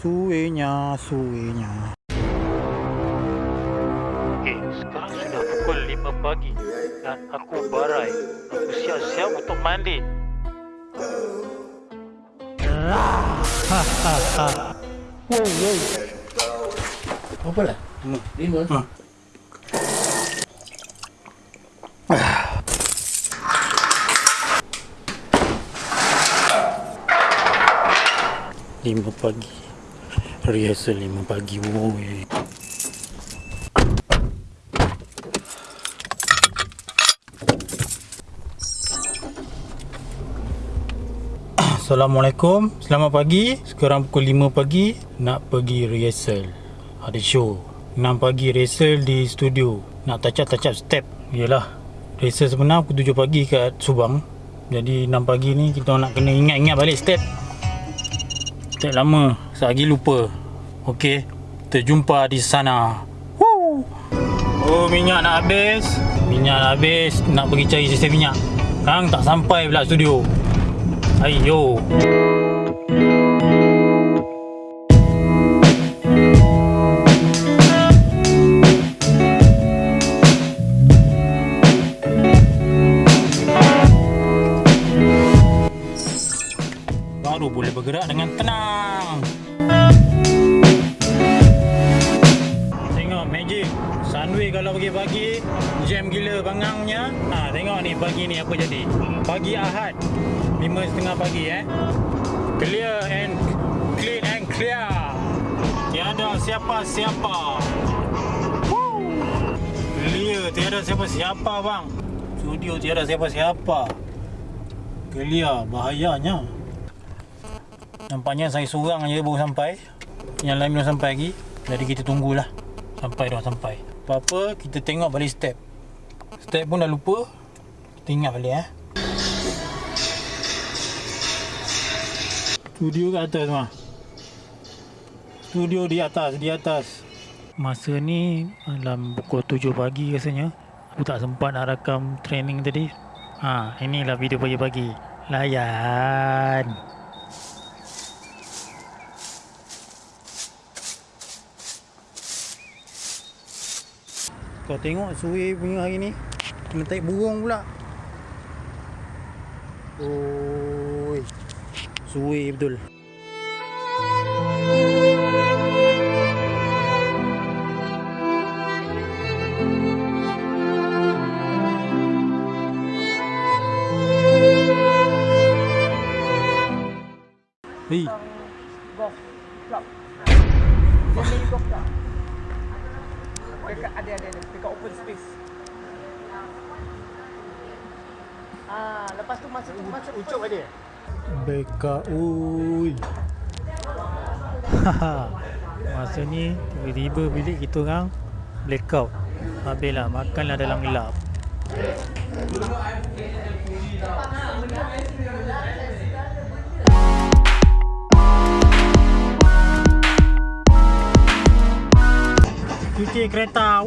Suenya, suenya. Okey, sekarang sudah pukul 5 pagi dan aku barai. Aku siap-siap untuk mandi. Wow, wow. Apa lah? Lima. Ha. Lima pagi. Rehearsal lima pagi. Woi. Assalamualaikum. Selamat pagi. Sekarang pukul 5 pagi Nak pergi rehearsal. Ada show. 6 pagi rehearsal di studio. Nak touch up touch up step. Yelah. Rehearsal sebenar pukul 7 pagi kat Subang. Jadi 6 pagi ni Kita nak kena ingat-ingat balik step. Step lama Sehari lupa. Okey. Kita jumpa di sana. Woo! Oh minyak nak habis. Minyak nak habis. Nak pergi cari sisi minyak. Kang tak sampai pula studio. Ayo. Baru boleh bergerak dengan tenang. Kalau pagi-pagi jam gila bangangnya. Ha, tengok ni pagi ni apa jadi. Pagi Ahad. 5.30 pagi eh. Clear and clean and clear. Tiada siapa-siapa. Clear tiada siapa-siapa bang. Studio tiada siapa-siapa. Clear bahayanya. Nampaknya saya seorang je baru sampai. Yang lain belum sampai lagi. Jadi kita tunggulah sampai dah sampai. Apa-apa kita tengok balik step. Step pun dah lupa. Kita ingat balik eh. Studio kat atas mah. Studio di atas, di atas. Masa ni dalam pukul 7 pagi rasanya. Aku tak sempat nak rakam training tadi. Ha, inilah video pagi-pagi. Layan. Kau tengok suwi punya hari ni. Kena tarik burung pula. Oi. Suwi betul. Hei, golf club. Dia main golf club. Dekat ada ada ada dekat open space. Ah, lepas tu masuk tu masuk Ucup ada? Beka ui. Masa ni tiba-tiba bilik kita orang blackout. Habislah makanlah dalam gelap. Cuci kereta.